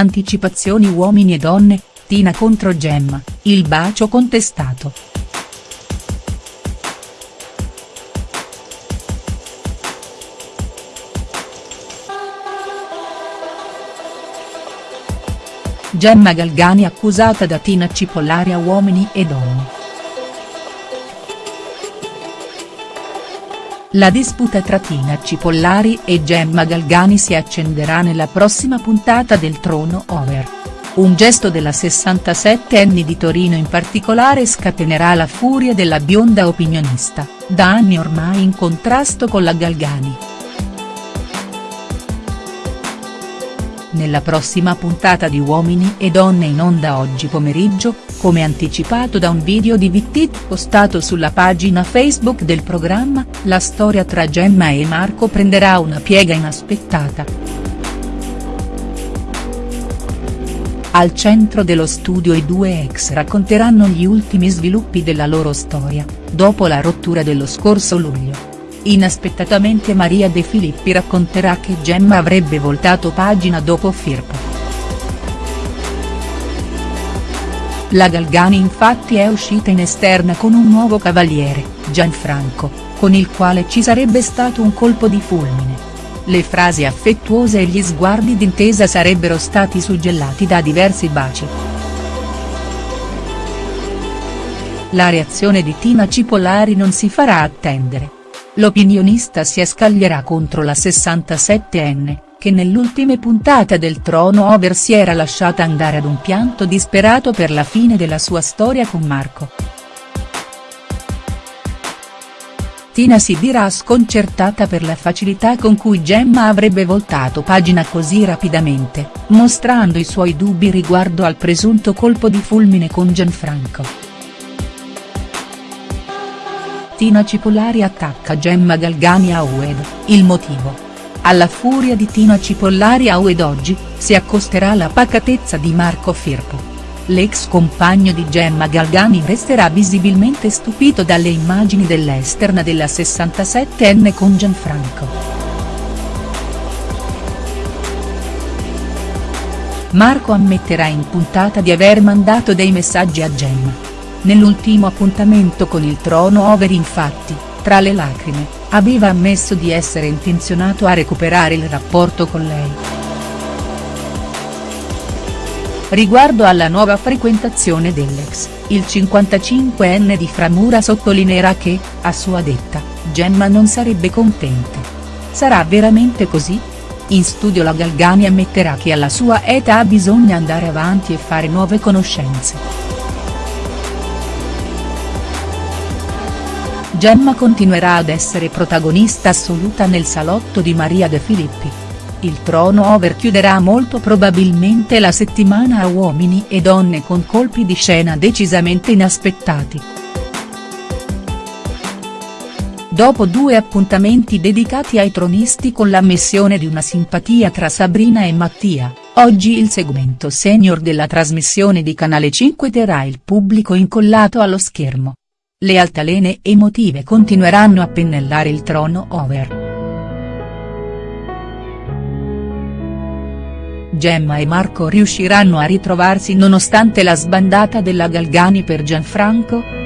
Anticipazioni uomini e donne, Tina contro Gemma, il bacio contestato. Gemma Galgani accusata da Tina Cipollari a uomini e donne. La disputa tra Tina Cipollari e Gemma Galgani si accenderà nella prossima puntata del Trono Over. Un gesto della 67enne di Torino in particolare scatenerà la furia della bionda opinionista, da anni ormai in contrasto con la Galgani. Nella prossima puntata di Uomini e Donne in onda oggi pomeriggio, come anticipato da un video di Vittit postato sulla pagina Facebook del programma, la storia tra Gemma e Marco prenderà una piega inaspettata. Al centro dello studio i due ex racconteranno gli ultimi sviluppi della loro storia, dopo la rottura dello scorso luglio. Inaspettatamente Maria De Filippi racconterà che Gemma avrebbe voltato pagina dopo Firpo. La Galgani infatti è uscita in esterna con un nuovo cavaliere, Gianfranco, con il quale ci sarebbe stato un colpo di fulmine. Le frasi affettuose e gli sguardi d'intesa sarebbero stati suggellati da diversi baci. La reazione di Tina Cipollari non si farà attendere. L'opinionista si scaglierà contro la 67enne, che nell'ultima puntata del Trono Over si era lasciata andare ad un pianto disperato per la fine della sua storia con Marco. Tina si dirà sconcertata per la facilità con cui Gemma avrebbe voltato pagina così rapidamente, mostrando i suoi dubbi riguardo al presunto colpo di fulmine con Gianfranco. Tina Cipollari attacca Gemma Galgani a Ued, il motivo, alla furia di Tina Cipollari a Ued oggi, si accosterà la pacatezza di Marco Firpo. L'ex compagno di Gemma Galgani resterà visibilmente stupito dalle immagini dell'esterna della 67enne con Gianfranco. Marco ammetterà in puntata di aver mandato dei messaggi a Gemma. Nell'ultimo appuntamento con il trono over infatti, tra le lacrime, aveva ammesso di essere intenzionato a recuperare il rapporto con lei. Riguardo alla nuova frequentazione dell'ex, il 55enne di Framura sottolineerà che, a sua detta, Gemma non sarebbe contenta. Sarà veramente così? In studio la Galgani ammetterà che alla sua età bisogna andare avanti e fare nuove conoscenze. Gemma continuerà ad essere protagonista assoluta nel salotto di Maria De Filippi. Il trono over chiuderà molto probabilmente la settimana a uomini e donne con colpi di scena decisamente inaspettati. Dopo due appuntamenti dedicati ai tronisti con l'ammissione di una simpatia tra Sabrina e Mattia, oggi il segmento senior della trasmissione di Canale 5 terrà il pubblico incollato allo schermo. Le altalene emotive continueranno a pennellare il trono over. Gemma e Marco riusciranno a ritrovarsi nonostante la sbandata della Galgani per Gianfranco?.